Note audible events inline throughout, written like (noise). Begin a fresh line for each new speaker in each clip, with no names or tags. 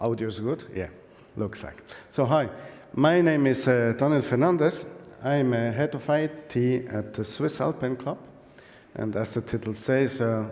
Audio is good? Yeah, looks like. So hi, my name is uh, Daniel Fernandez. I'm a head of IT at the Swiss Alpine Club. And as the title says, uh,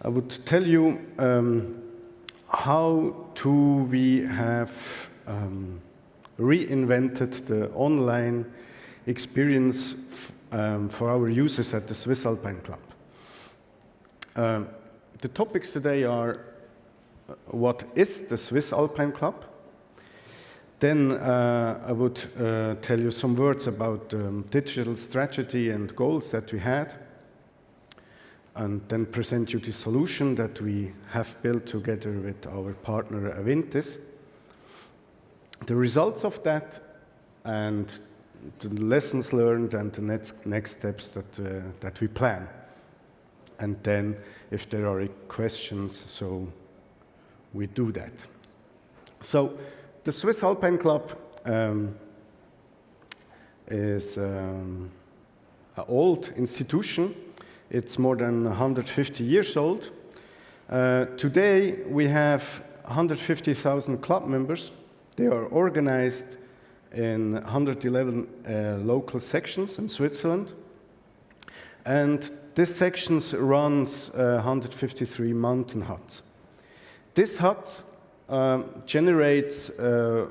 I would tell you um, how do we have um, reinvented the online experience um, for our users at the Swiss Alpine Club. Um, the topics today are what is the Swiss Alpine Club? Then uh, I would uh, tell you some words about um, digital strategy and goals that we had, and then present you the solution that we have built together with our partner Avintis. The results of that and the lessons learned and the next, next steps that, uh, that we plan. And then if there are questions, so we do that. So the Swiss Alpine Club um, is um, an old institution. It's more than 150 years old. Uh, today, we have 150,000 club members. They are organized in 111 uh, local sections in Switzerland. And this sections runs uh, 153 mountain huts. This hut um, generates uh,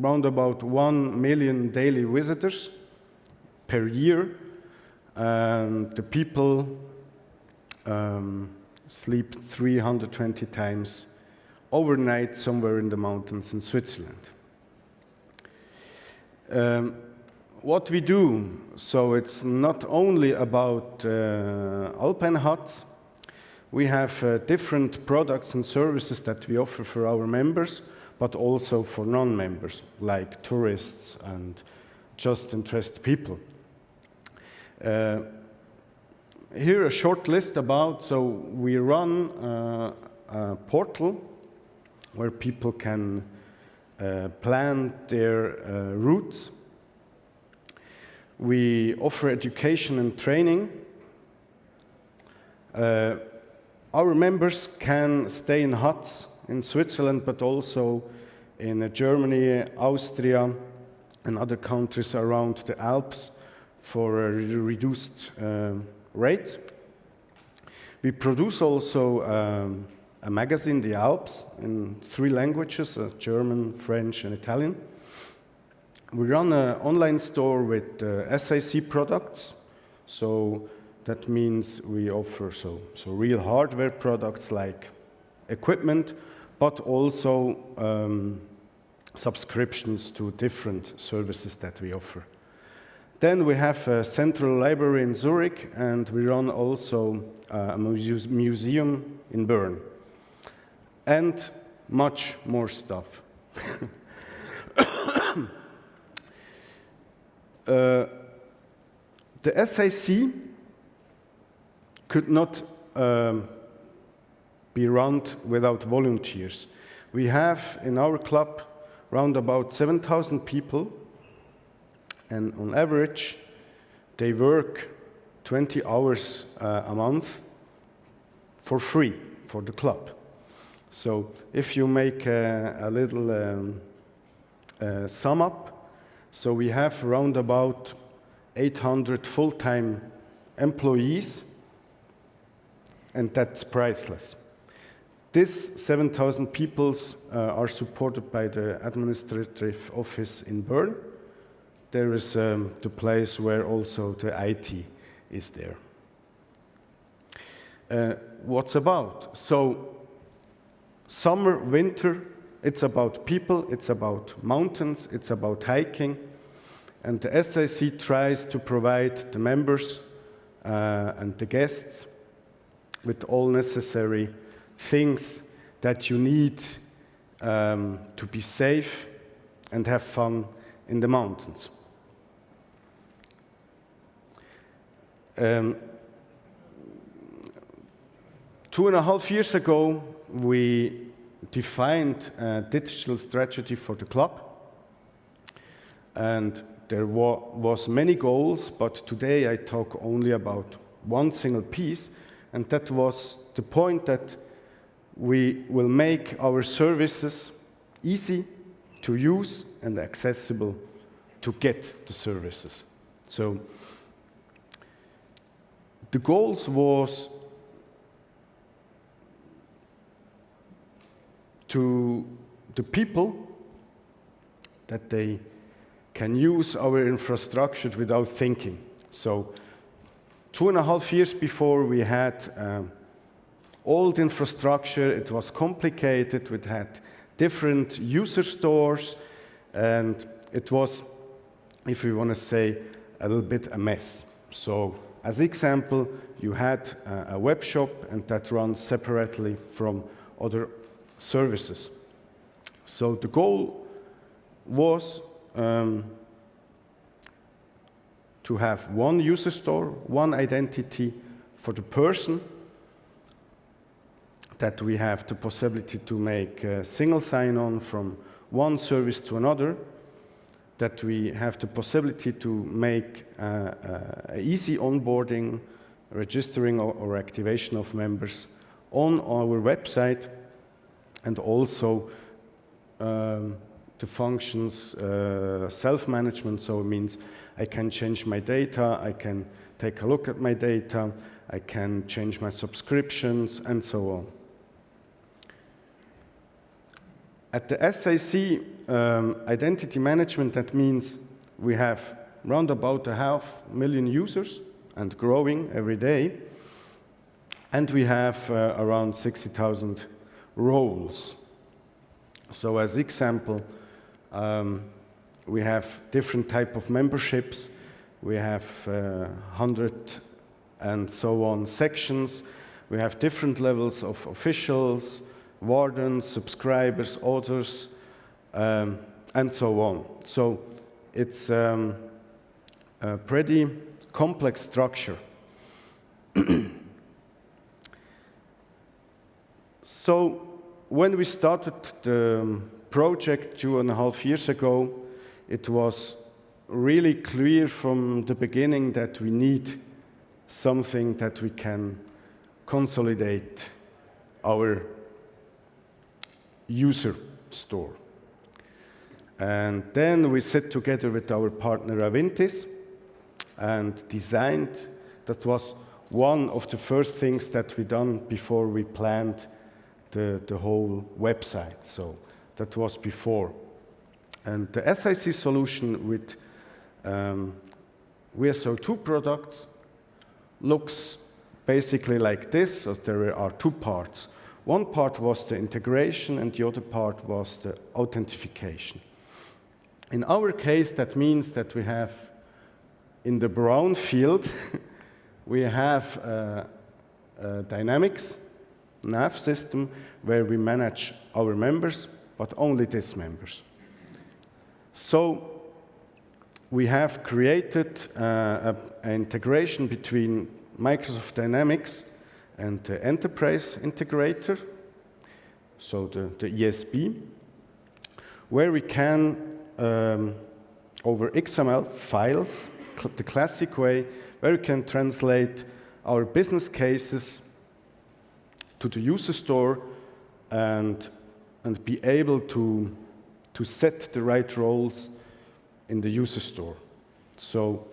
around about 1 million daily visitors per year. And the people um, sleep 320 times overnight somewhere in the mountains in Switzerland. Um, what we do, so it's not only about uh, alpine huts, we have uh, different products and services that we offer for our members, but also for non-members, like tourists and just interested people. Uh, here a short list about, so we run uh, a portal where people can uh, plan their uh, routes. We offer education and training. Uh, our members can stay in huts in Switzerland, but also in Germany, Austria, and other countries around the Alps for a reduced uh, rate. We produce also um, a magazine, The Alps, in three languages, uh, German, French, and Italian. We run an online store with uh, SAC products. So that means we offer so, so real hardware products like equipment, but also um, subscriptions to different services that we offer. Then we have a central library in Zurich, and we run also uh, a museum in Bern and much more stuff. (coughs) uh, the SAC could not um, be run without volunteers. We have in our club around about 7,000 people, and on average, they work 20 hours uh, a month for free for the club. So if you make a, a little um, uh, sum up, so we have around about 800 full-time employees, and that's priceless. These 7,000 people uh, are supported by the administrative office in Bern. There is um, the place where also the IT is there. Uh, what's about? So Summer, winter, it's about people, it's about mountains, it's about hiking. And the SAC tries to provide the members uh, and the guests with all necessary things that you need um, to be safe and have fun in the mountains. Um, two and a half years ago, we defined a digital strategy for the club. And there wa was many goals, but today I talk only about one single piece, and that was the point that we will make our services easy to use and accessible to get the services. So the goals was to the people that they can use our infrastructure without thinking. So two and a half years before we had um, old infrastructure, it was complicated, we had different user stores, and it was, if we want to say, a little bit a mess. So as example, you had a web shop and that runs separately from other services. So the goal was um, to have one user store, one identity for the person, that we have the possibility to make a single sign-on from one service to another, that we have the possibility to make uh, uh, easy onboarding, registering or, or, activation of members on our website, and also um, the functions uh, self-management, so it means I can change my data, I can take a look at my data, I can change my subscriptions, and so on. At the SAC um, identity management, that means we have round about a half million users and growing every day. And we have uh, around 60,000 roles. So as example, um, we have different type of memberships. We have uh, 100 and so on sections. We have different levels of officials, wardens, subscribers, authors, um, and so on. So it's um, a pretty complex structure. (clears throat) so when we started the project two and a half years ago, it was really clear from the beginning that we need something that we can consolidate our user store. And then we sat together with our partner Avintis and designed, that was one of the first things that we done before we planned the, the whole website. So that was before. And the SIC solution with um, WSO2 products looks basically like this. So there are two parts. One part was the integration and the other part was the authentication. In our case, that means that we have in the brown field, (laughs) we have a, a Dynamics nav system where we manage our members, but only these members. So we have created uh, an integration between Microsoft Dynamics and the enterprise integrator, so the, the ESB, where we can, um, over XML files, cl the classic way, where we can translate our business cases to the user store and, and be able to, to set the right roles in the user store. So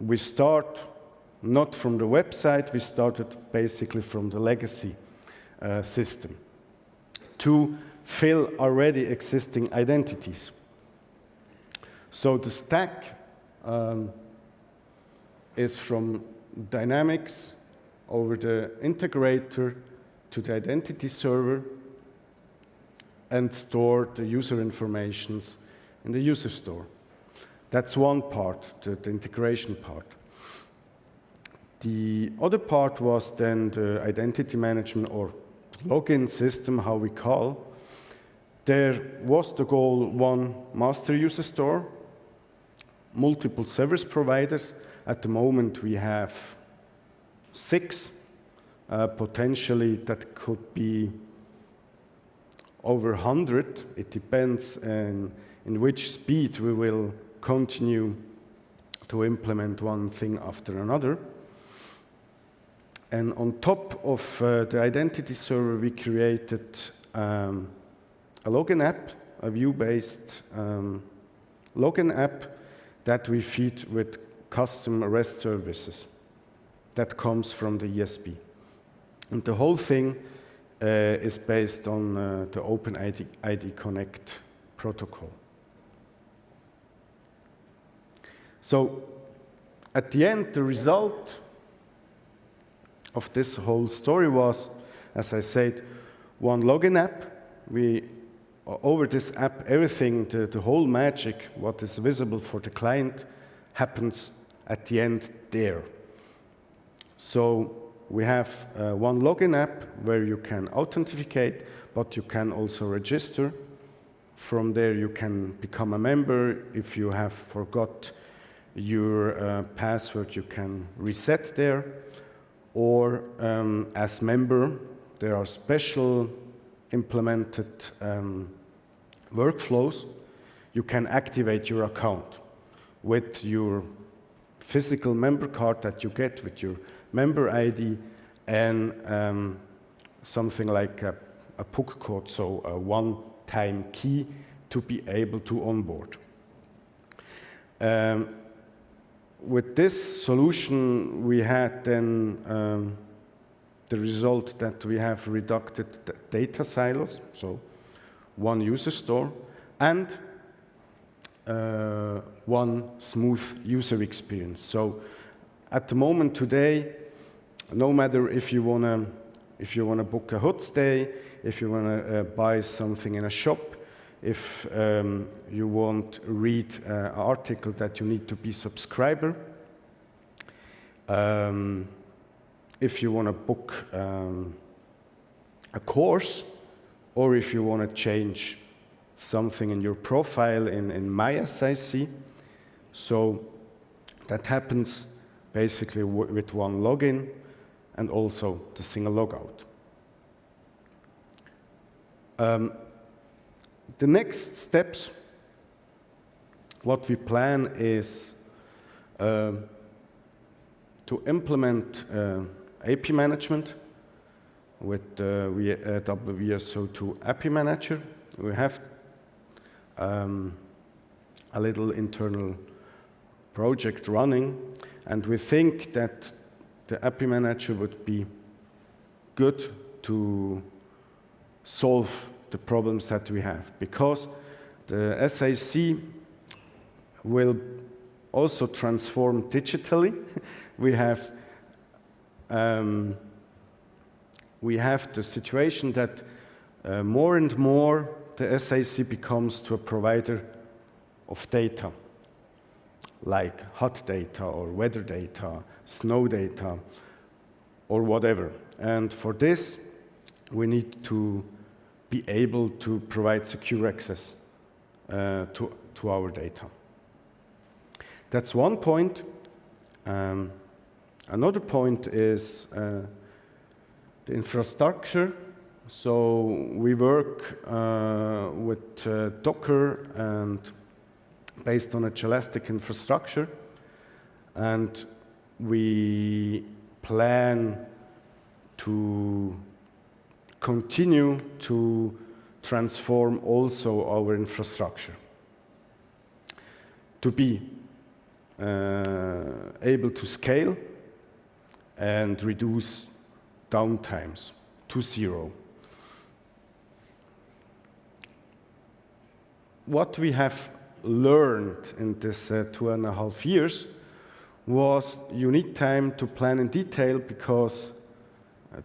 we start not from the website, we started basically from the legacy uh, system to fill already existing identities. So the stack um, is from Dynamics over the integrator to the identity server and store the user informations in the user store. That's one part, the, the integration part. The other part was then the identity management or login system, how we call. There was the goal one master user store, multiple service providers. At the moment, we have six. Uh, potentially, that could be over 100. It depends in, in which speed we will continue to implement one thing after another. And on top of uh, the identity server, we created um, a login app, a Vue-based um, login app that we feed with custom REST services that comes from the ESB. And the whole thing is based on uh, the OpenID ID Connect protocol. So at the end, the result of this whole story was, as I said, one login app. We over this app, everything, the, the whole magic, what is visible for the client, happens at the end there. So we have uh, one login app where you can authenticate, but you can also register. From there, you can become a member. If you have forgot your uh, password, you can reset there. Or um, as member, there are special implemented um, workflows. You can activate your account with your physical member card that you get with your member ID and um, something like a, a PUK code, so a one-time key to be able to onboard. Um, with this solution, we had then um, the result that we have reduced data silos, so one user store, and uh, one smooth user experience. So at the moment today, no matter if you want to if you want to book a hot stay, if you want to uh, buy something in a shop, if um, you want to read uh, an article that you need to be subscriber, um, if you want to book um, a course, or if you want to change something in your profile in, in MySIC. So that happens basically with one login and also the single logout. Um, the next steps, what we plan is uh, to implement uh, AP management with uh, WSO2 API Manager. We have um, a little internal project running, and we think that the API Manager would be good to solve the problems that we have, because the SAC will also transform digitally. (laughs) we have um, we have the situation that uh, more and more the SAC becomes to a provider of data, like hot data or weather data, snow data, or whatever. And for this, we need to be able to provide secure access uh, to, to our data. That's one point. Um, another point is uh, the infrastructure. So we work uh, with uh, Docker and based on a Jelastic infrastructure. And we plan to continue to transform also our infrastructure to be uh, able to scale and reduce downtimes to zero. What we have learned in this uh, two and a half years was you need time to plan in detail because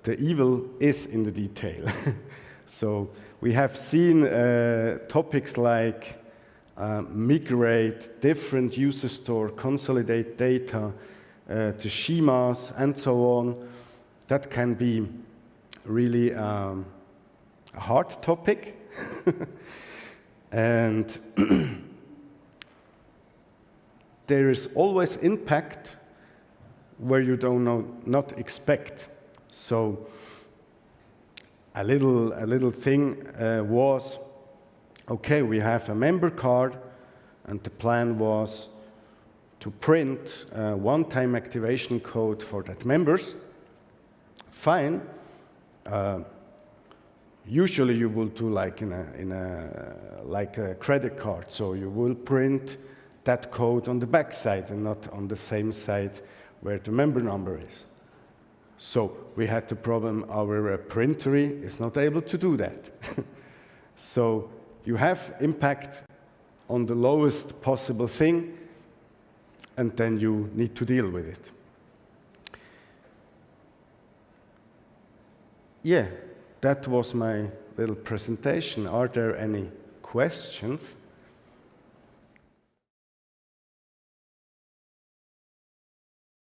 the evil is in the detail. (laughs) so we have seen uh, topics like uh, migrate different user store, consolidate data uh, to schemas, and so on that can be really um, a hard topic. (laughs) and (clears throat) there is always impact where you don't know, not expect. So a little, a little thing uh, was, okay, we have a member card, and the plan was to print a one-time activation code for that members, fine. Uh, usually you will do like in a, in a, like a credit card. So you will print that code on the back side and not on the same side where the member number is. So we had the problem our uh, printery is not able to do that. (laughs) so you have impact on the lowest possible thing and then you need to deal with it. Yeah, that was my little presentation. Are there any questions?